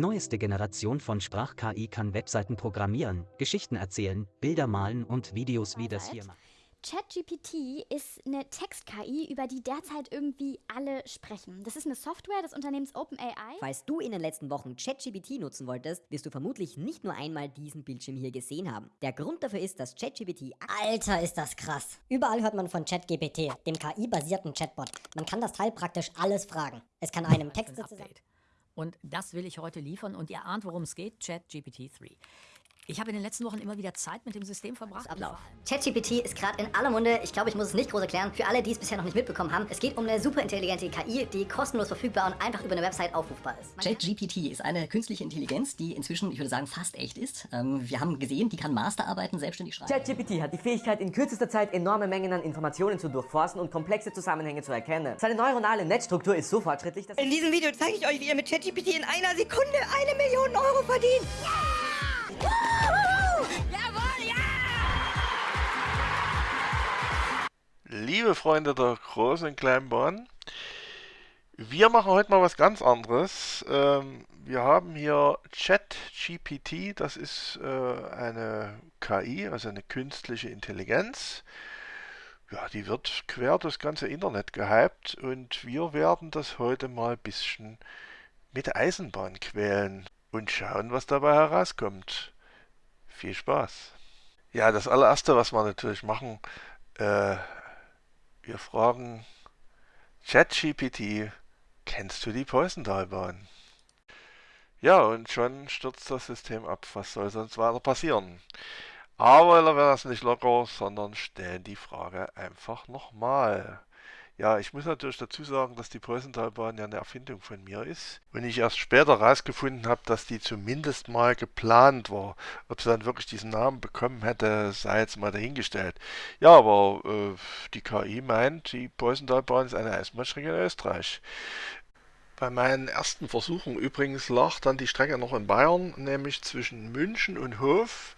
Die neueste Generation von Sprach-KI kann Webseiten programmieren, Geschichten erzählen, Bilder malen und Videos wie das hier machen. ChatGPT ist eine Text-KI, über die derzeit irgendwie alle sprechen. Das ist eine Software des Unternehmens OpenAI. Falls du in den letzten Wochen ChatGPT nutzen wolltest, wirst du vermutlich nicht nur einmal diesen Bildschirm hier gesehen haben. Der Grund dafür ist, dass ChatGPT... Alter, ist das krass. Überall hört man von ChatGPT, dem KI-basierten Chatbot. Man kann das Teil praktisch alles fragen. Es kann einem Texte zusammen... Und das will ich heute liefern und ihr ahnt, worum es geht, ChatGPT 3. Ich habe in den letzten Wochen immer wieder Zeit mit dem System verbracht. Ablauf. ChatGPT ist gerade in aller Munde. Ich glaube, ich muss es nicht groß erklären. Für alle, die es bisher noch nicht mitbekommen haben, es geht um eine superintelligente KI, die kostenlos verfügbar und einfach über eine Website aufrufbar ist. ChatGPT ist eine künstliche Intelligenz, die inzwischen, ich würde sagen, fast echt ist. Ähm, wir haben gesehen, die kann Masterarbeiten selbstständig schreiben. ChatGPT hat die Fähigkeit, in kürzester Zeit enorme Mengen an Informationen zu durchforsten und komplexe Zusammenhänge zu erkennen. Seine neuronale Netzstruktur ist so fortschrittlich, dass... In diesem Video zeige ich euch, wie ihr mit ChatGPT in einer Sekunde eine Million Euro verdient. Liebe Freunde der großen und kleinen Bahn, wir machen heute mal was ganz anderes. Ähm, wir haben hier ChatGPT, das ist äh, eine KI, also eine künstliche Intelligenz. Ja, die wird quer das ganze Internet gehypt und wir werden das heute mal ein bisschen mit Eisenbahn quälen und schauen, was dabei herauskommt. Viel Spaß! Ja, das allererste, was wir natürlich machen, äh, wir fragen ChatGPT, kennst du die Poisontalbahn? Ja, und schon stürzt das System ab. Was soll sonst weiter passieren? Aber wir werden das nicht locker, sondern stellen die Frage einfach nochmal. Ja, ich muss natürlich dazu sagen, dass die Preußentalbahn ja eine Erfindung von mir ist. Und ich erst später herausgefunden habe, dass die zumindest mal geplant war. Ob sie dann wirklich diesen Namen bekommen hätte, sei jetzt mal dahingestellt. Ja, aber äh, die KI meint, die Preußentalbahn ist eine Eisenbahnstrecke in Österreich. Bei meinen ersten Versuchen übrigens lag dann die Strecke noch in Bayern, nämlich zwischen München und Hof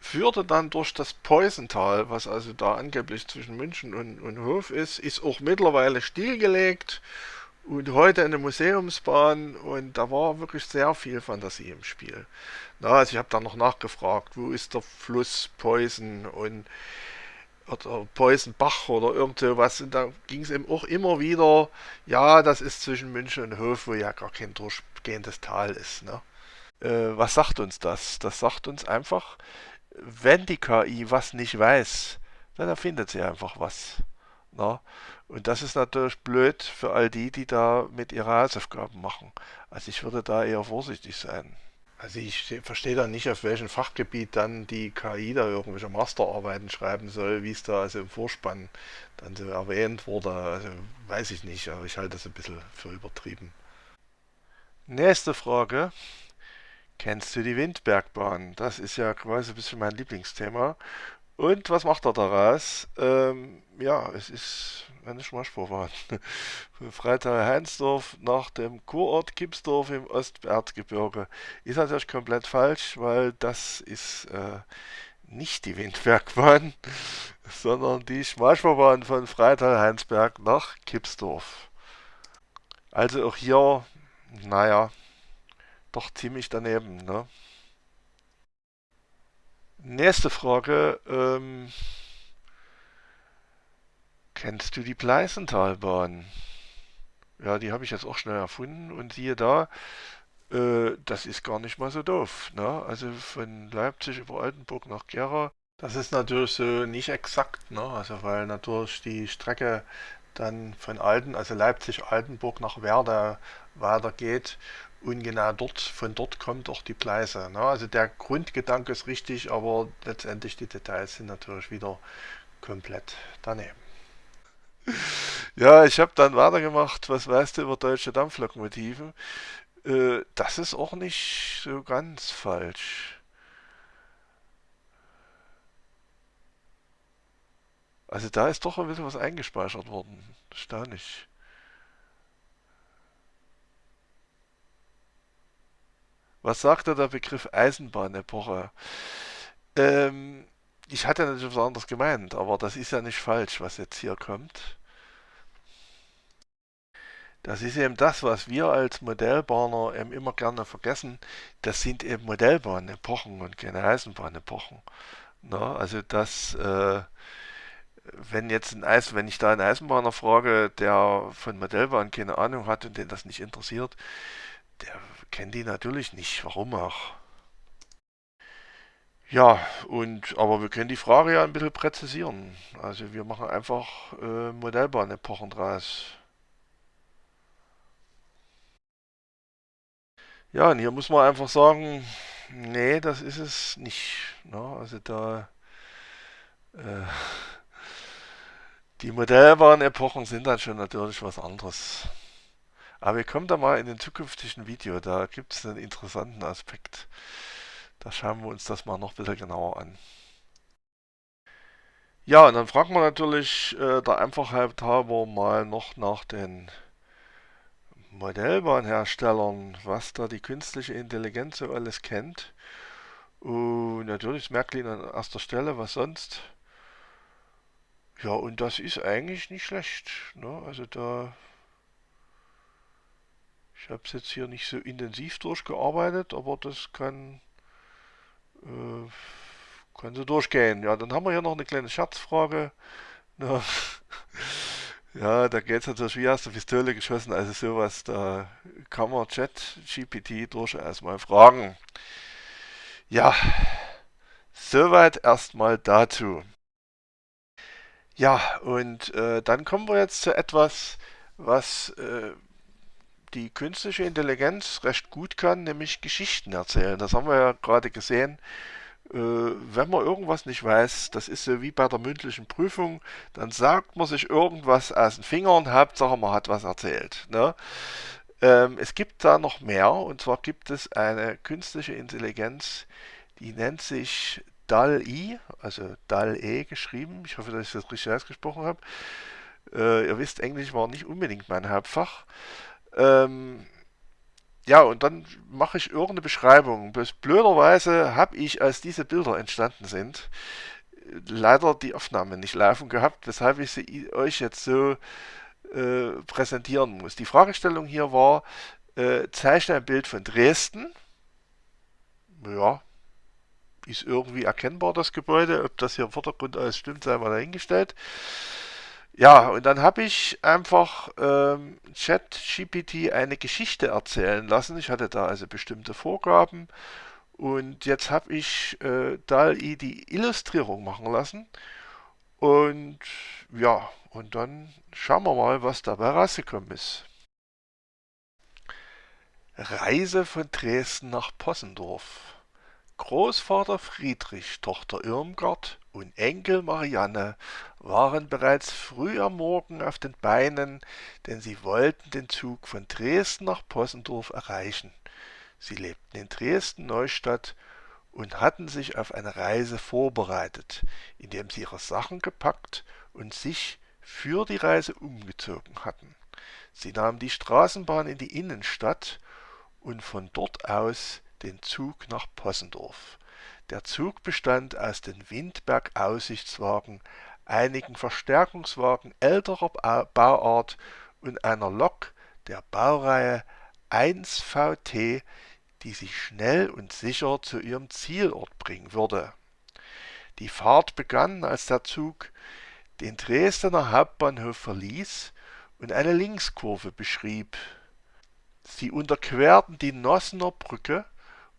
führte dann durch das Peusental, was also da angeblich zwischen München und, und Hof ist, ist auch mittlerweile stillgelegt und heute eine Museumsbahn und da war wirklich sehr viel Fantasie im Spiel. Na, also ich habe dann noch nachgefragt, wo ist der Fluss Peusen und oder Peusenbach oder irgend sowas und da ging es eben auch immer wieder, ja, das ist zwischen München und Hof, wo ja gar kein durchgehendes Tal ist. Ne? Äh, was sagt uns das? Das sagt uns einfach, wenn die KI was nicht weiß, dann erfindet sie einfach was. Na? Ne? Und das ist natürlich blöd für all die, die da mit ihre Hausaufgaben machen. Also ich würde da eher vorsichtig sein. Also ich verstehe da nicht, auf welchem Fachgebiet dann die KI da irgendwelche Masterarbeiten schreiben soll, wie es da also im Vorspann dann so erwähnt wurde. Also weiß ich nicht, aber ich halte das ein bisschen für übertrieben. Nächste Frage. Kennst du die Windbergbahn? Das ist ja quasi ein bisschen mein Lieblingsthema. Und was macht er daraus? Ähm, ja, es ist eine Schmarschbahn. Von Freital-Heinsdorf nach dem Kurort Kipsdorf im Osterzgebirge. Ist natürlich komplett falsch, weil das ist äh, nicht die Windbergbahn, sondern die Schmalspurbahn von Freital-Heinsberg nach Kipsdorf. Also auch hier, naja, doch ziemlich daneben. Ne? Nächste Frage. Ähm, kennst du die Pleißentalbahn? Ja, die habe ich jetzt auch schnell erfunden und siehe da, äh, das ist gar nicht mal so doof. Ne? Also von Leipzig über Altenburg nach Gera, das ist natürlich so nicht exakt, ne? also weil natürlich die Strecke dann von Alten, also Leipzig-Altenburg nach Werder weitergeht und genau dort, von dort kommt auch die Pleise. Ne? Also der Grundgedanke ist richtig, aber letztendlich die Details sind natürlich wieder komplett daneben. Ja, ich habe dann weitergemacht, was weißt du über deutsche Dampflokomotiven? Äh, das ist auch nicht so ganz falsch. Also da ist doch ein bisschen was eingespeichert worden. Erstaunlich. Was sagt da der Begriff Eisenbahnepoche? Ähm, ich hatte natürlich was anderes gemeint, aber das ist ja nicht falsch, was jetzt hier kommt. Das ist eben das, was wir als Modellbahner eben immer gerne vergessen. Das sind eben Modellbahnepochen und keine Eisenbahnepochen. Na, also das, äh, wenn jetzt ein Eis, wenn ich da einen Eisenbahner frage, der von Modellbahn keine Ahnung hat und den das nicht interessiert, der kennt die natürlich nicht. Warum auch? Ja, und aber wir können die Frage ja ein bisschen präzisieren. Also wir machen einfach äh, Modellbahnepochen draus. Ja, und hier muss man einfach sagen, nee, das ist es nicht. Ne? Also da äh, die Modellbahn-Epochen sind dann schon natürlich was anderes. Aber wir kommen da mal in den zukünftigen Video, da gibt es einen interessanten Aspekt. Da schauen wir uns das mal noch ein bisschen genauer an. Ja, und dann fragen wir natürlich äh, der Einfachheit halber mal noch nach den Modellbahnherstellern, was da die künstliche Intelligenz so alles kennt. Und natürlich Märklin an erster Stelle, was sonst. Ja, und das ist eigentlich nicht schlecht. Ne? Also da... Ich habe es jetzt hier nicht so intensiv durchgearbeitet, aber das kann... Äh, kann so durchgehen. Ja, dann haben wir hier noch eine kleine Scherzfrage. Ne? Ja, da geht es natürlich wie aus der Pistole geschossen, also sowas, da kann man Chat-GPT durchaus mal fragen. Ja, soweit erstmal dazu. Ja, und äh, dann kommen wir jetzt zu etwas, was äh, die künstliche Intelligenz recht gut kann, nämlich Geschichten erzählen. Das haben wir ja gerade gesehen äh, wenn man irgendwas nicht weiß, das ist so wie bei der mündlichen Prüfung, dann sagt man sich irgendwas aus den Fingern, Hauptsache man hat was erzählt. Ne? Ähm, es gibt da noch mehr, und zwar gibt es eine künstliche Intelligenz, die nennt sich DAL-I, also DAL-E geschrieben. Ich hoffe, dass ich das richtig ausgesprochen habe. Äh, ihr wisst, Englisch war nicht unbedingt mein Hauptfach. Ähm, ja, und dann mache ich irgendeine Beschreibung. Blöderweise habe ich, als diese Bilder entstanden sind, leider die Aufnahme nicht laufen gehabt, weshalb ich sie euch jetzt so äh, präsentieren muss. Die Fragestellung hier war, äh, zeichne ein Bild von Dresden. Ja, ist irgendwie erkennbar das Gebäude. Ob das hier im Vordergrund alles stimmt, sei mal dahingestellt. Ja, und dann habe ich einfach ähm, ChatGPT eine Geschichte erzählen lassen. Ich hatte da also bestimmte Vorgaben und jetzt habe ich äh, DALI die Illustrierung machen lassen. Und ja, und dann schauen wir mal, was dabei rausgekommen ist. Reise von Dresden nach Possendorf. Großvater Friedrich, Tochter Irmgard und Enkel Marianne waren bereits früh am Morgen auf den Beinen, denn sie wollten den Zug von Dresden nach Possendorf erreichen. Sie lebten in Dresden-Neustadt und hatten sich auf eine Reise vorbereitet, indem sie ihre Sachen gepackt und sich für die Reise umgezogen hatten. Sie nahmen die Straßenbahn in die Innenstadt und von dort aus den Zug nach Possendorf. Der Zug bestand aus den Windberg-Aussichtswagen, einigen Verstärkungswagen älterer Bauart und einer Lok der Baureihe 1 VT, die sie schnell und sicher zu ihrem Zielort bringen würde. Die Fahrt begann, als der Zug den Dresdener Hauptbahnhof verließ und eine Linkskurve beschrieb. Sie unterquerten die Nossener Brücke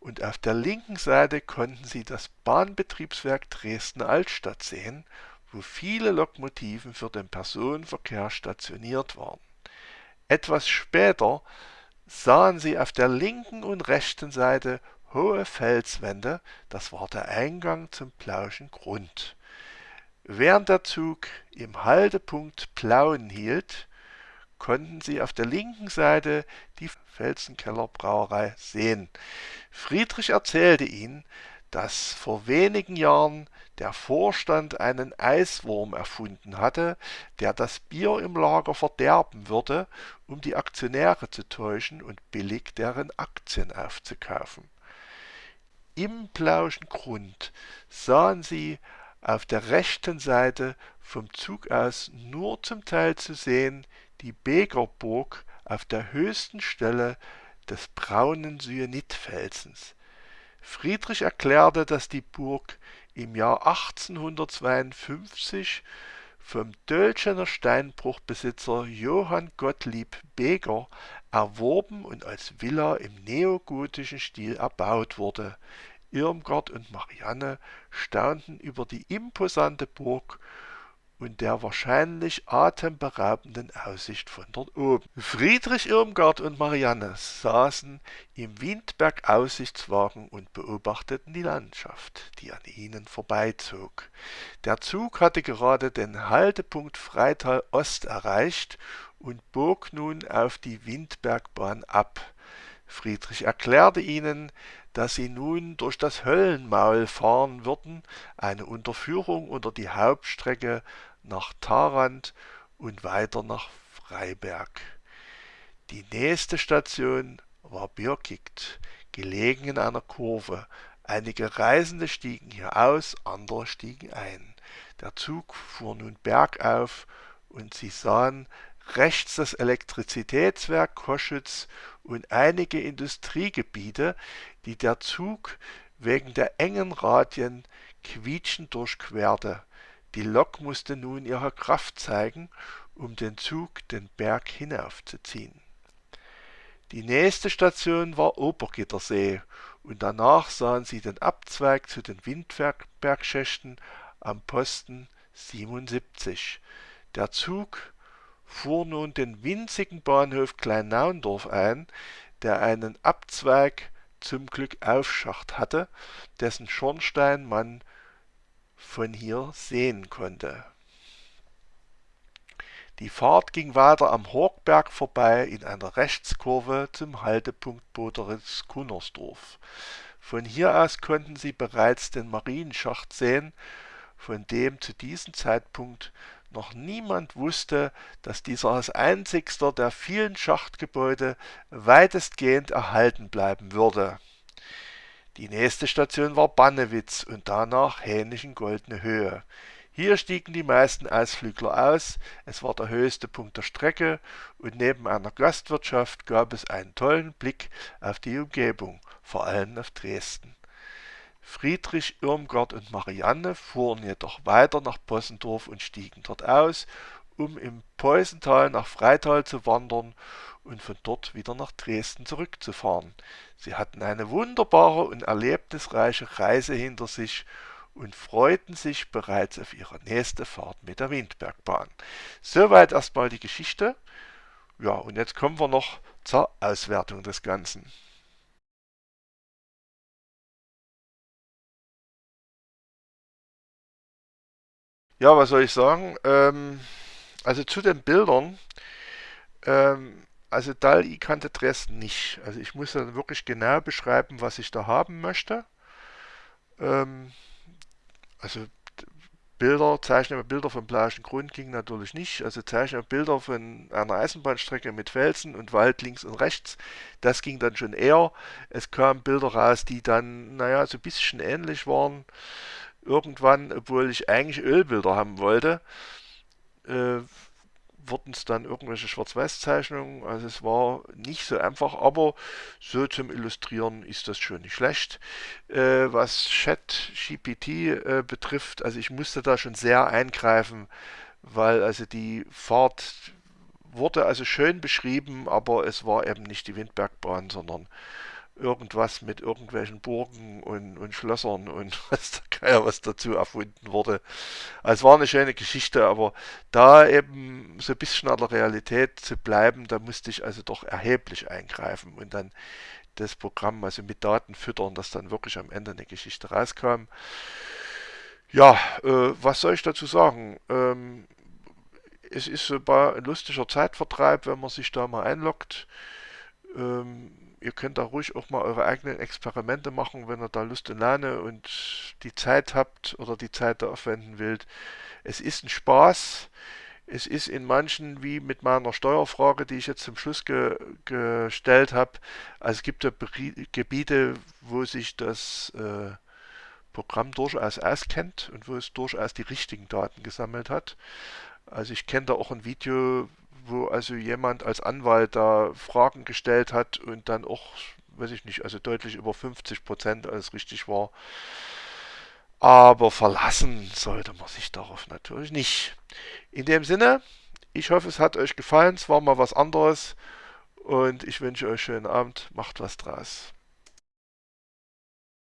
und auf der linken Seite konnten Sie das Bahnbetriebswerk Dresden-Altstadt sehen, wo viele Lokomotiven für den Personenverkehr stationiert waren. Etwas später sahen Sie auf der linken und rechten Seite hohe Felswände, das war der Eingang zum Plauschen Grund. Während der Zug im Haltepunkt Plauen hielt, konnten Sie auf der linken Seite die Felsenkeller Brauerei sehen. Friedrich erzählte ihnen, dass vor wenigen Jahren der Vorstand einen Eiswurm erfunden hatte, der das Bier im Lager verderben würde, um die Aktionäre zu täuschen und billig deren Aktien aufzukaufen. Im Plauschen Grund sahen sie auf der rechten Seite vom Zug aus nur zum Teil zu sehen die Begerburg auf der höchsten Stelle des braunen Syenitfelsens. Friedrich erklärte, dass die Burg im Jahr 1852 vom Dölschener Steinbruchbesitzer Johann Gottlieb Beger erworben und als Villa im neogotischen Stil erbaut wurde. Irmgard und Marianne staunten über die imposante Burg und der wahrscheinlich atemberaubenden Aussicht von dort oben. Friedrich Irmgard und Marianne saßen im Windberg-Aussichtswagen und beobachteten die Landschaft, die an ihnen vorbeizog. Der Zug hatte gerade den Haltepunkt Freital Ost erreicht und bog nun auf die Windbergbahn ab. Friedrich erklärte ihnen, dass sie nun durch das Höllenmaul fahren würden, eine Unterführung unter die Hauptstrecke nach Tharandt und weiter nach Freiberg. Die nächste Station war Birkigt, gelegen in einer Kurve. Einige Reisende stiegen hier aus, andere stiegen ein. Der Zug fuhr nun bergauf und sie sahen rechts das Elektrizitätswerk Koschütz und einige Industriegebiete, die der Zug wegen der engen Radien quietschend durchquerte. Die Lok musste nun ihre Kraft zeigen, um den Zug den Berg hinaufzuziehen. Die nächste Station war Obergittersee und danach sahen sie den Abzweig zu den Windbergschächten am Posten 77. Der Zug fuhr nun den winzigen Bahnhof Kleinnaundorf ein, der einen Abzweig zum Glück Aufschacht hatte, dessen Schornstein man von hier sehen konnte. Die Fahrt ging weiter am Horkberg vorbei in einer Rechtskurve zum Haltepunkt Boderitz-Kunnersdorf. Von hier aus konnten sie bereits den Marienschacht sehen, von dem zu diesem Zeitpunkt noch niemand wusste, dass dieser als einzigster der vielen Schachtgebäude weitestgehend erhalten bleiben würde. Die nächste Station war Bannewitz und danach Hähnischen-Goldene Höhe. Hier stiegen die meisten Ausflügler aus, es war der höchste Punkt der Strecke und neben einer Gastwirtschaft gab es einen tollen Blick auf die Umgebung, vor allem auf Dresden. Friedrich, Irmgard und Marianne fuhren jedoch weiter nach Possendorf und stiegen dort aus, um im Peusental nach Freital zu wandern und von dort wieder nach Dresden zurückzufahren. Sie hatten eine wunderbare und erlebnisreiche Reise hinter sich und freuten sich bereits auf ihre nächste Fahrt mit der Windbergbahn. Soweit erstmal die Geschichte. Ja, und jetzt kommen wir noch zur Auswertung des Ganzen. Ja, was soll ich sagen? Ähm, also zu den Bildern. Ähm, also DAL-I kannte Dresden nicht. Also ich muss dann wirklich genau beschreiben, was ich da haben möchte. Ähm, also Bilder, zeichnen Bilder vom blauen Grund ging natürlich nicht. Also zeichnen Bilder von einer Eisenbahnstrecke mit Felsen und Wald links und rechts, das ging dann schon eher. Es kamen Bilder raus, die dann, naja, so ein bisschen ähnlich waren irgendwann, obwohl ich eigentlich Ölbilder haben wollte, äh, wurden es dann irgendwelche Schwarz-Weiß-Zeichnungen. Also es war nicht so einfach, aber so zum Illustrieren ist das schon nicht schlecht. Äh, was ChatGPT äh, betrifft, also ich musste da schon sehr eingreifen, weil also die Fahrt wurde also schön beschrieben, aber es war eben nicht die Windbergbahn, sondern irgendwas mit irgendwelchen Burgen und, und Schlössern und was Geier was dazu erfunden wurde. Also es war eine schöne Geschichte, aber da eben so ein bisschen an der Realität zu bleiben, da musste ich also doch erheblich eingreifen und dann das Programm also mit Daten füttern, dass dann wirklich am Ende eine Geschichte rauskam. Ja, äh, was soll ich dazu sagen? Ähm, es ist so ein lustiger Zeitvertreib, wenn man sich da mal einloggt. Ähm, ihr könnt da ruhig auch mal eure eigenen Experimente machen, wenn ihr da Lust und Laune und die Zeit habt oder die Zeit da aufwenden wollt. Es ist ein Spaß. Es ist in manchen, wie mit meiner Steuerfrage, die ich jetzt zum Schluss ge gestellt habe, also es gibt ja Gebiete, wo sich das äh, Programm durchaus auskennt und wo es durchaus die richtigen Daten gesammelt hat. Also ich kenne da auch ein Video, wo also jemand als Anwalt da Fragen gestellt hat und dann auch, weiß ich nicht, also deutlich über 50 Prozent alles richtig war. Aber verlassen sollte man sich darauf natürlich nicht. In dem Sinne, ich hoffe, es hat euch gefallen. Es war mal was anderes. Und ich wünsche euch schönen Abend. Macht was draus.